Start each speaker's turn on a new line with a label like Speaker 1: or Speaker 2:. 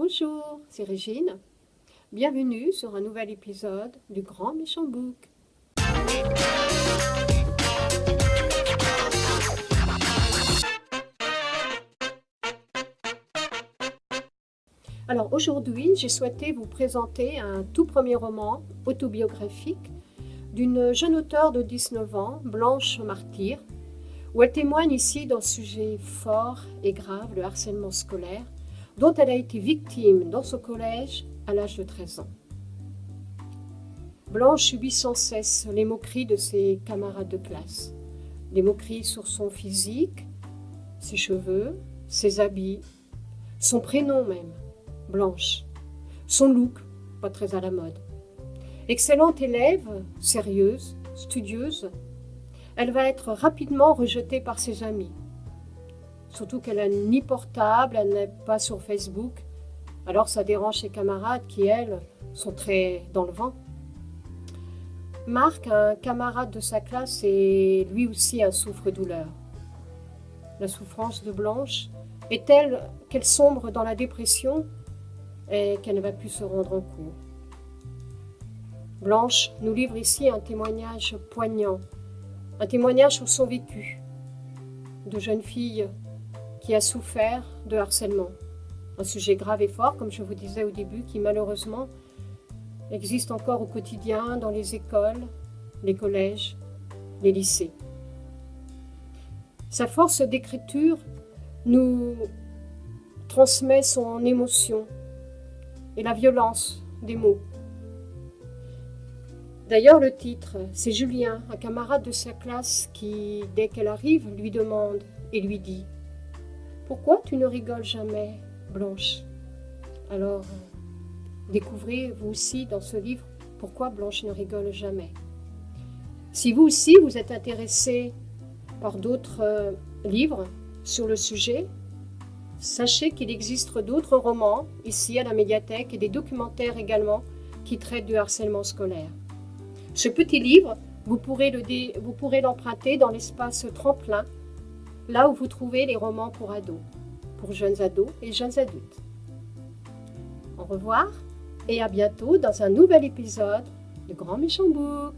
Speaker 1: Bonjour, c'est Régine. Bienvenue sur un nouvel épisode du Grand Méchant Book. Alors aujourd'hui, j'ai souhaité vous présenter un tout premier roman autobiographique d'une jeune auteure de 19 ans, Blanche Martyr, où elle témoigne ici d'un sujet fort et grave, le harcèlement scolaire, dont elle a été victime dans son collège à l'âge de 13 ans. Blanche subit sans cesse les moqueries de ses camarades de classe, les moqueries sur son physique, ses cheveux, ses habits, son prénom même, Blanche, son look, pas très à la mode. Excellente élève, sérieuse, studieuse, elle va être rapidement rejetée par ses amis. Surtout qu'elle n'a ni portable, elle n'est pas sur Facebook. Alors ça dérange ses camarades qui, elles, sont très dans le vent. Marc, un camarade de sa classe, est lui aussi un souffre-douleur. La souffrance de Blanche est telle qu'elle sombre dans la dépression et qu'elle ne va plus se rendre en cours? Blanche nous livre ici un témoignage poignant un témoignage sur son vécu de jeune fille qui a souffert de harcèlement. Un sujet grave et fort, comme je vous disais au début, qui malheureusement existe encore au quotidien dans les écoles, les collèges, les lycées. Sa force d'écriture nous transmet son émotion et la violence des mots. D'ailleurs, le titre, c'est Julien, un camarade de sa classe qui, dès qu'elle arrive, lui demande et lui dit « Pourquoi tu ne rigoles jamais, Blanche ?» Alors, découvrez vous aussi dans ce livre pourquoi Blanche ne rigole jamais. Si vous aussi vous êtes intéressé par d'autres euh, livres sur le sujet, sachez qu'il existe d'autres romans ici à la médiathèque et des documentaires également qui traitent du harcèlement scolaire. Ce petit livre, vous pourrez l'emprunter dans l'espace tremplin, là où vous trouvez les romans pour ados, pour jeunes ados et jeunes adultes. Au revoir et à bientôt dans un nouvel épisode de Grand Méchant Book.